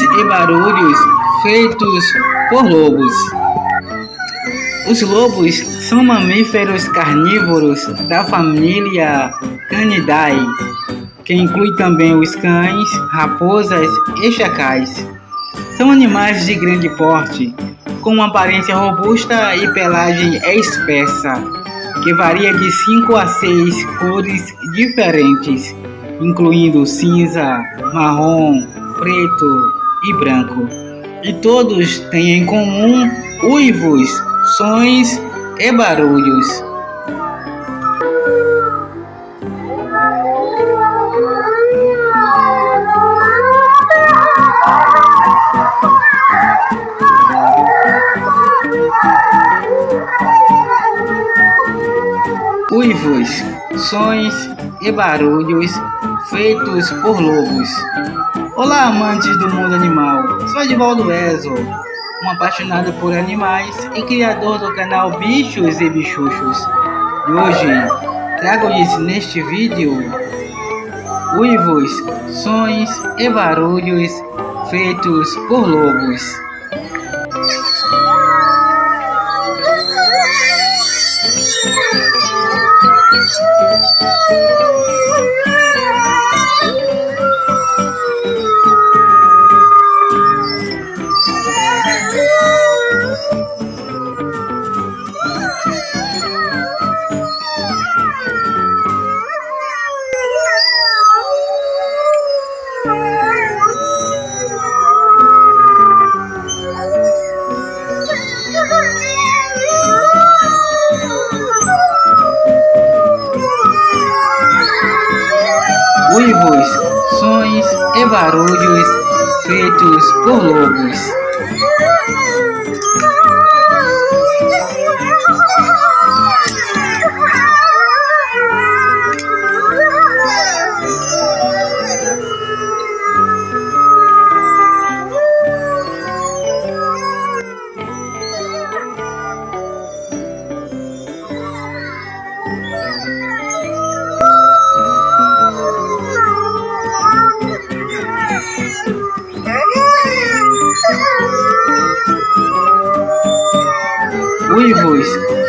e barulhos feitos por lobos. Os lobos são mamíferos carnívoros da família Canidae, que inclui também os cães, raposas e chacais. São animais de grande porte, com uma aparência robusta e pelagem espessa, que varia de 5 a 6 cores diferentes, incluindo cinza, marrom, preto e branco. E todos têm em comum uivos, sons e barulhos. Uivos, sons e barulhos feitos por lobos. Olá, amantes do mundo animal. Sou Edivaldo Ezo, um apaixonado por animais e criador do canal Bichos e Bichuchos. E hoje trago-lhes neste vídeo uivos, sons e barulhos feitos por lobos. Uivos, sons e barulhos feitos por lobos.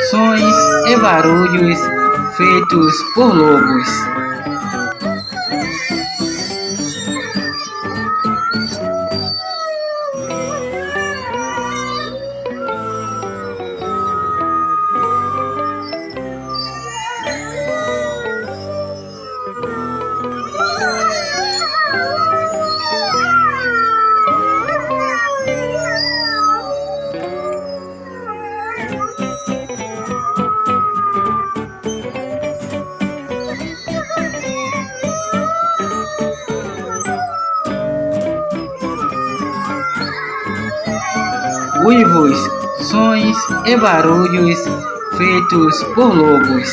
Sons e barulhos feitos por lobos. uivos, sons e barulhos feitos por lobos.